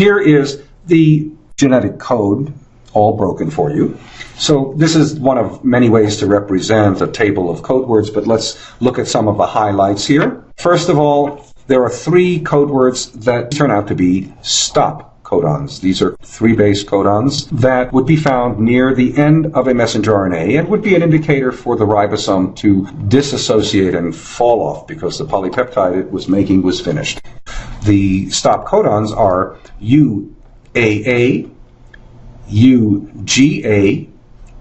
Here is the genetic code all broken for you. So this is one of many ways to represent a table of code words, but let's look at some of the highlights here. First of all, there are three code words that turn out to be stop codons. These are three base codons that would be found near the end of a messenger RNA and would be an indicator for the ribosome to disassociate and fall off because the polypeptide it was making was finished. The stop codons are UAA, UGA,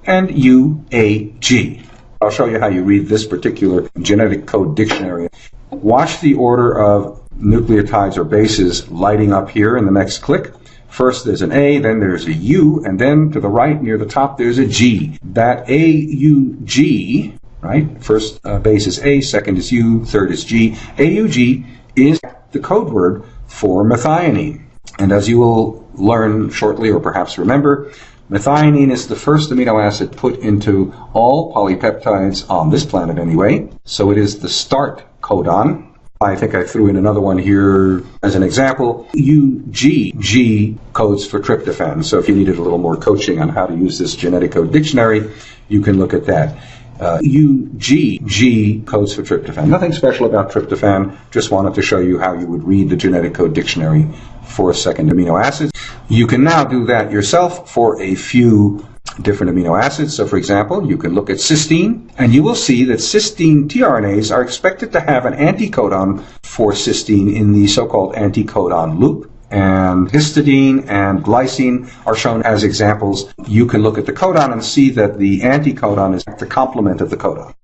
and UAG. I'll show you how you read this particular genetic code dictionary. Watch the order of nucleotides or bases lighting up here in the next click. First there's an A, then there's a U, and then to the right near the top there's a G. That AUG, right? First uh, base is A, second is U, third is G. AUG is the code word for methionine. And as you will learn shortly, or perhaps remember, methionine is the first amino acid put into all polypeptides on this planet anyway. So it is the start codon. I think I threw in another one here as an example. UGG codes for tryptophan. So if you needed a little more coaching on how to use this genetic code dictionary, you can look at that. Uh, UGG codes for tryptophan. Nothing special about tryptophan, just wanted to show you how you would read the genetic code dictionary for second amino acids. You can now do that yourself for a few different amino acids. So for example, you can look at cysteine and you will see that cysteine tRNAs are expected to have an anticodon for cysteine in the so-called anticodon loop and histidine and glycine are shown as examples. You can look at the codon and see that the anticodon is the complement of the codon.